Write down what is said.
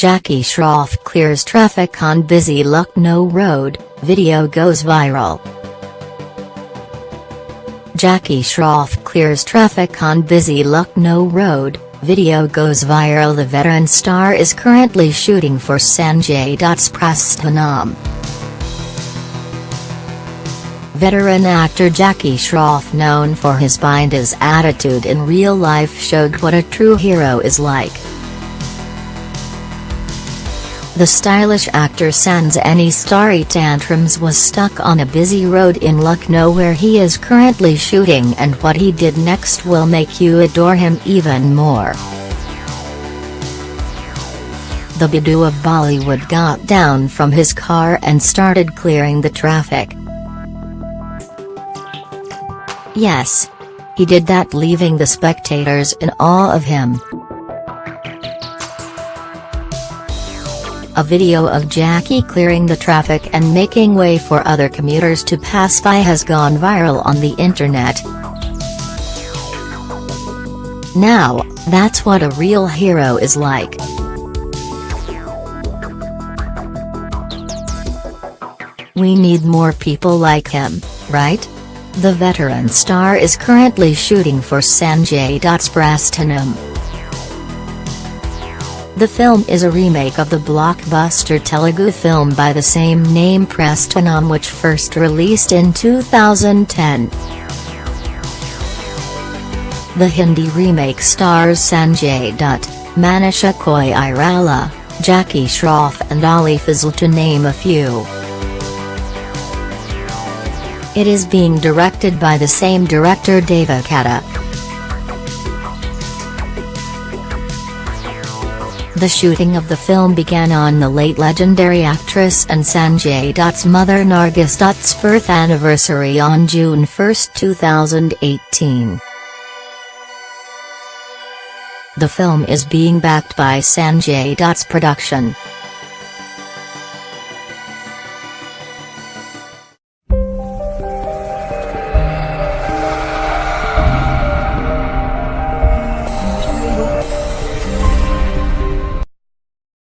Jackie Shroff clears traffic on busy Lucknow Road, video goes viral. Jackie Shroff clears traffic on busy Lucknow Road, video goes viral The veteran star is currently shooting for Sanjay Dutt's Prasthanam. Veteran actor Jackie Shroff known for his bindas attitude in real life showed what a true hero is like. The stylish actor sans any starry tantrums was stuck on a busy road in Lucknow where he is currently shooting and what he did next will make you adore him even more. The Bhidu of Bollywood got down from his car and started clearing the traffic. Yes. He did that leaving the spectators in awe of him. A video of Jackie clearing the traffic and making way for other commuters to pass by has gone viral on the internet. Now, that's what a real hero is like. We need more people like him, right? The veteran star is currently shooting for Sanjay Dutt's Prasthanam. The film is a remake of the blockbuster Telugu film by the same name Prasthanam which first released in 2010. The Hindi remake stars Sanjay Dutt, Manisha Koirala, Jackie Shroff and Ali Fazal to name a few. It is being directed by the same director Deva Katta. The shooting of the film began on the late legendary actress and Sanjay Dutt's mother Nargis Dutt's birth anniversary on June 1, 2018. The film is being backed by Sanjay Dutt's production.